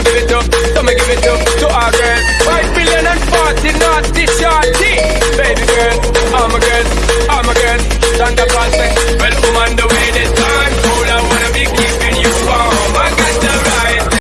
it up, come and give it up, come and give it up to our girl. Five billion and forty naughty shorty. Baby girl, I'm all my girls, all my girls. Santa Claus